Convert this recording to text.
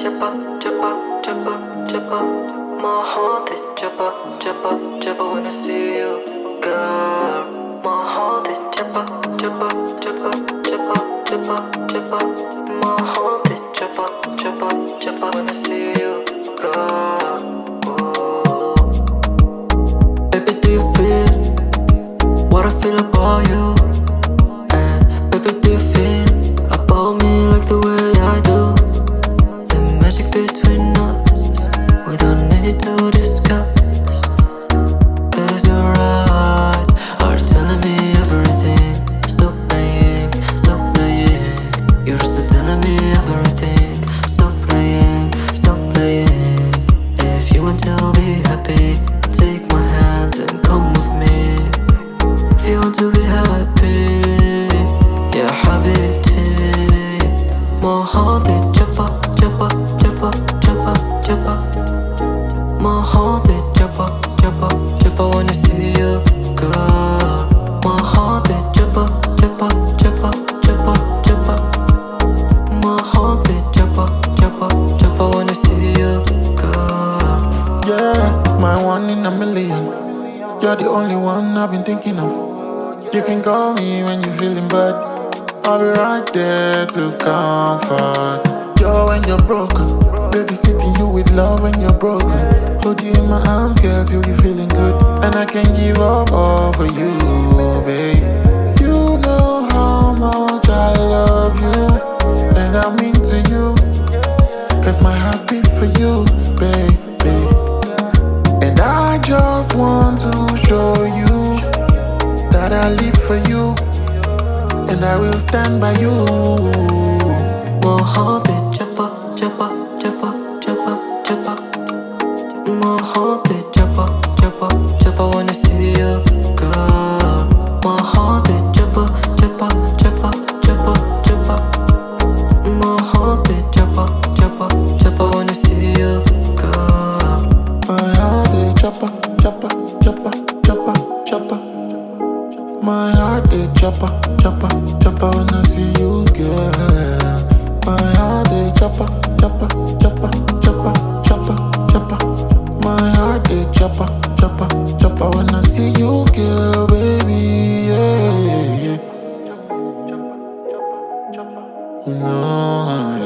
Jabba, Jabba, Jabba, Jabba. My heart is Jabba, Jabba, Jabba. Wanna see you, girl. My heart is Jabba, Jabba, Jabba, Jabba, Jabba, Jabba. My heart is Jabba, Jabba. Wanna see you, girl. My hand and come with me. If you want to be happy, يا my one in a million. You're the only one I've been thinking of. You can call me when you're feeling bad. I'll be right there to comfort. Yo, when you're broken. Babysitting you with love when you're broken. Hold you in my arms, girl, till you're feeling good. And I can give up all for you, babe. You know how much I love you. And I'm into you. Cause my heart beat for you, baby. I live for you. And I will stand by you. Wanna see you, girl. My heart is jabba, jabba, jabba, jabba, jabba. My heart they chopper, chopper, chopper when I see you, girl. My heart they chopper, chopper, chopper, chopper, chopper, chopper. My heart they chopper, chopper, chopper when I see you, girl, baby. Yeah. You know.